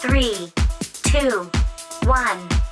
Three, two, one.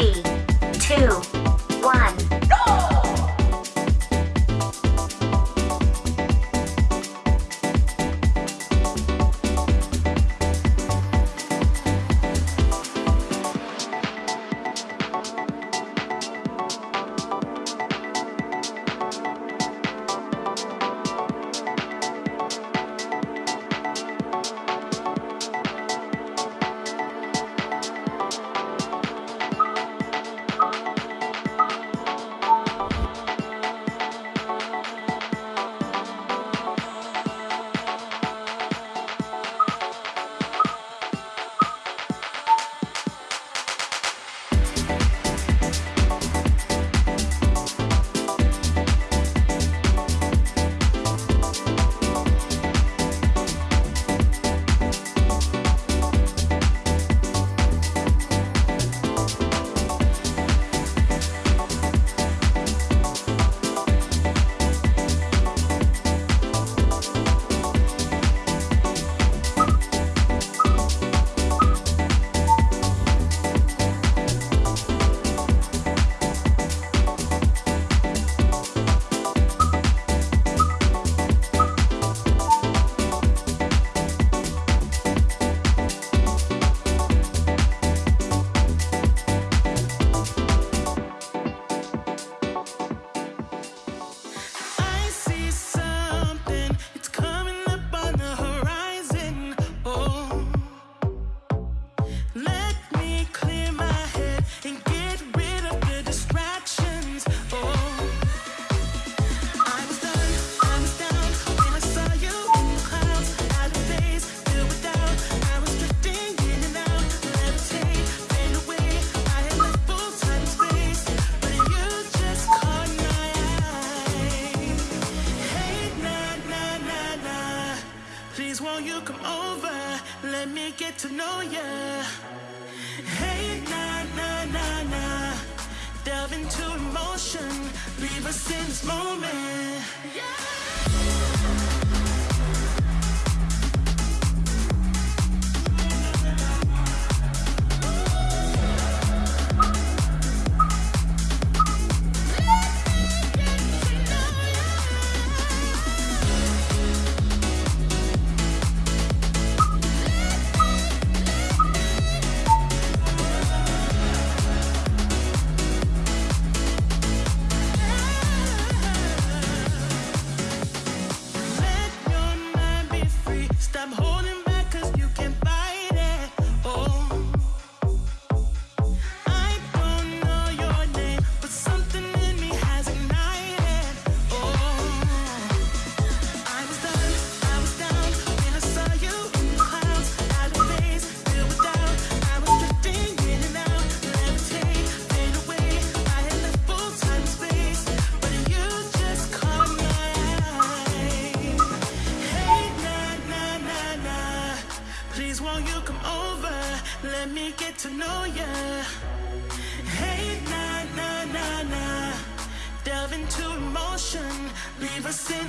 Three, two,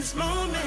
this moment.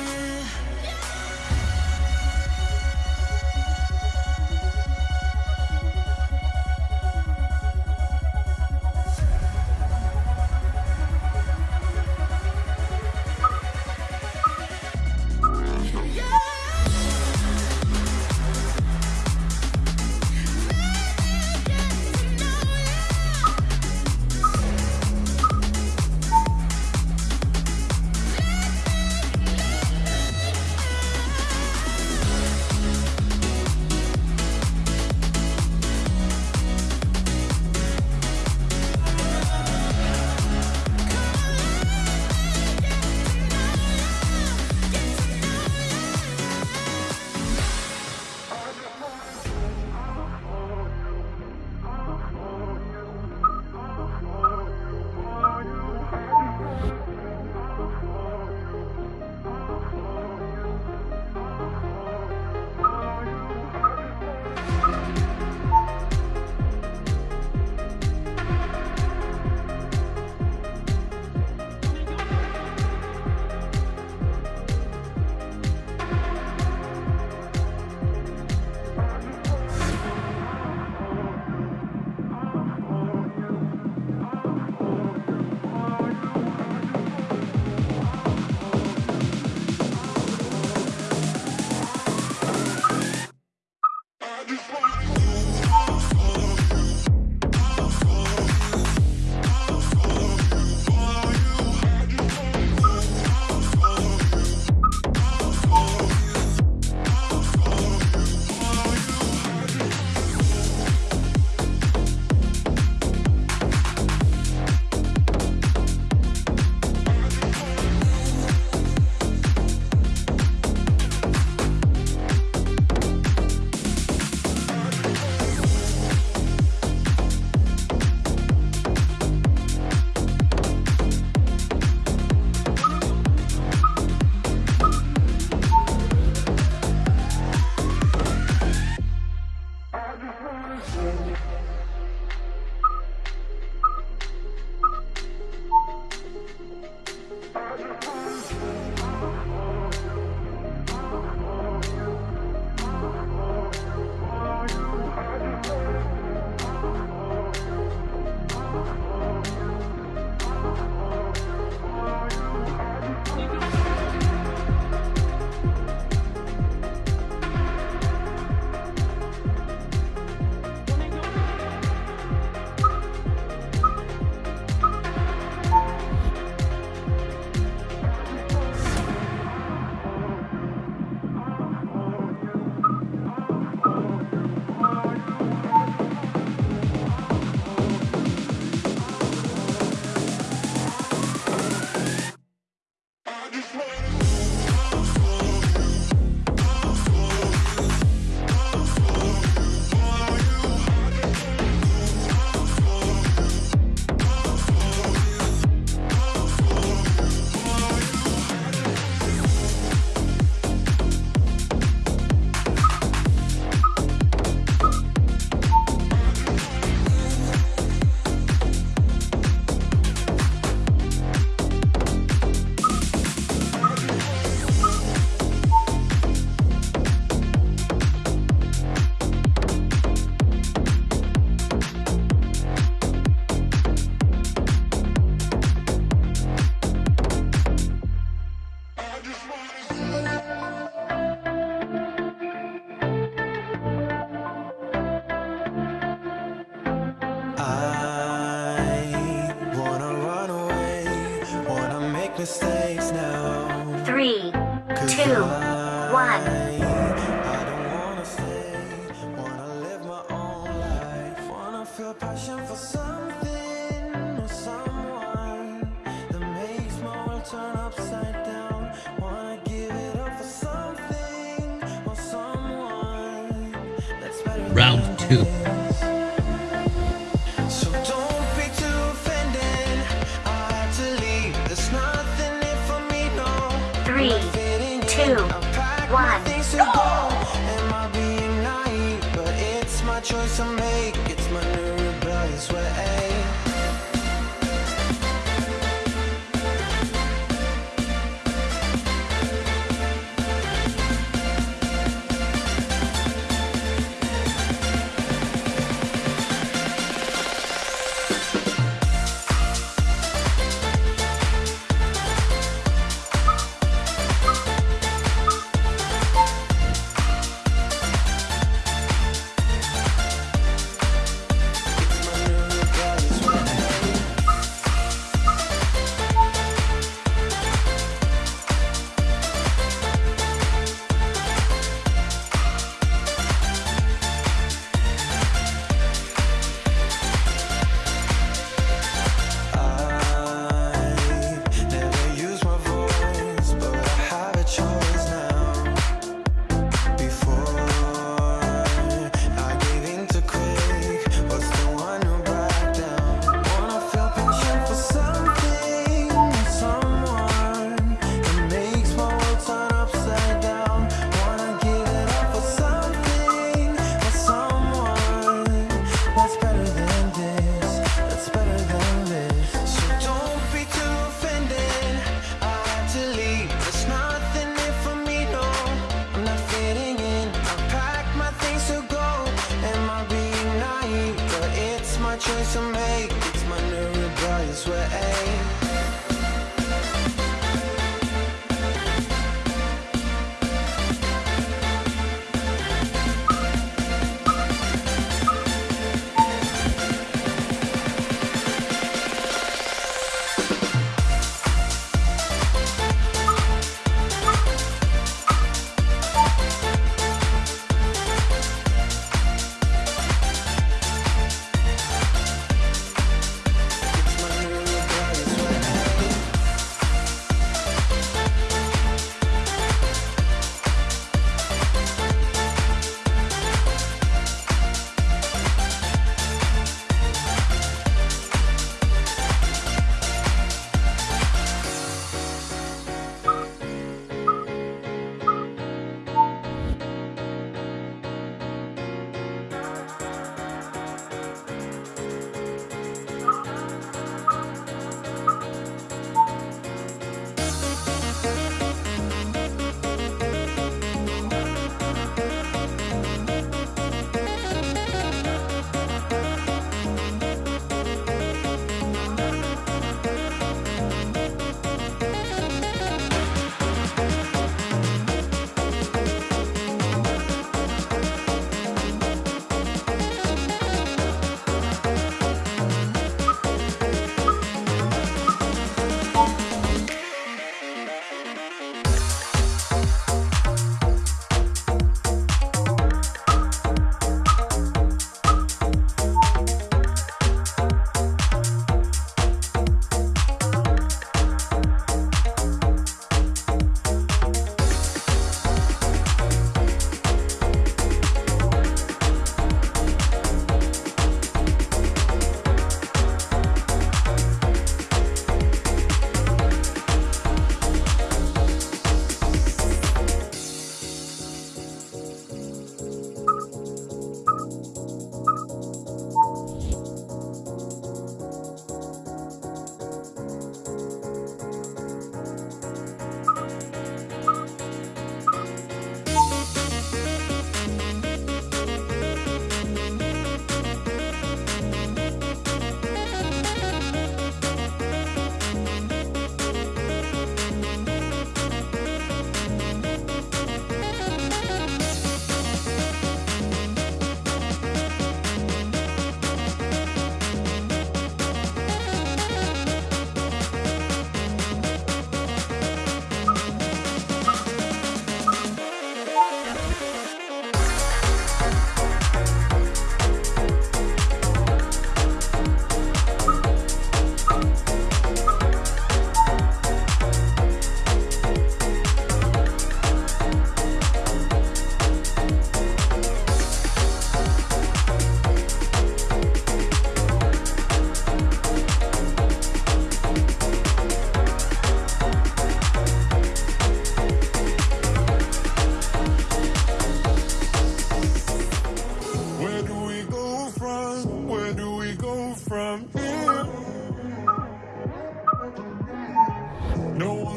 One. choice I make. It's my new rebellious way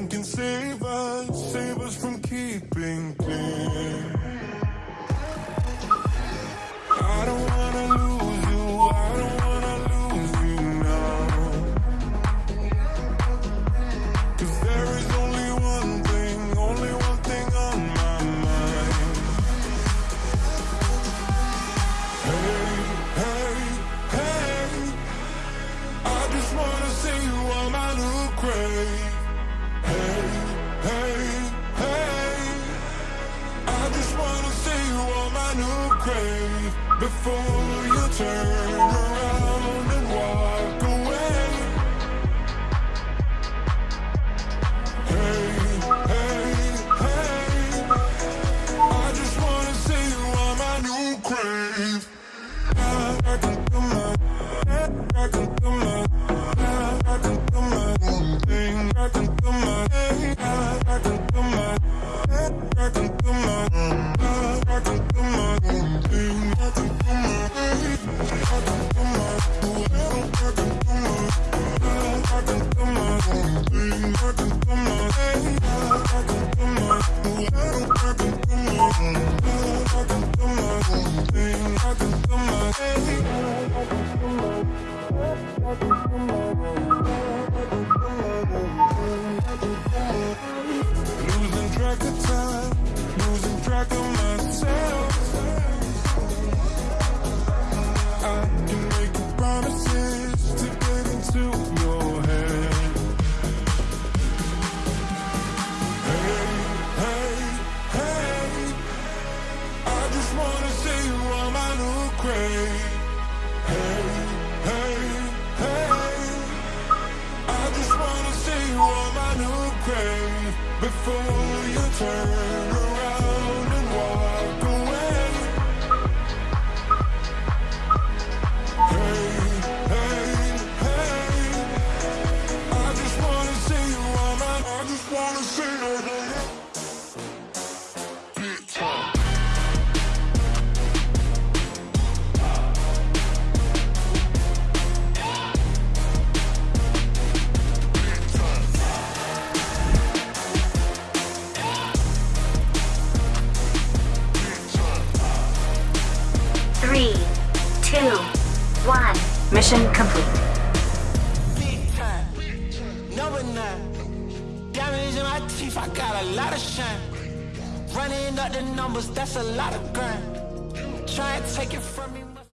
can save us, save us from keeping before you turn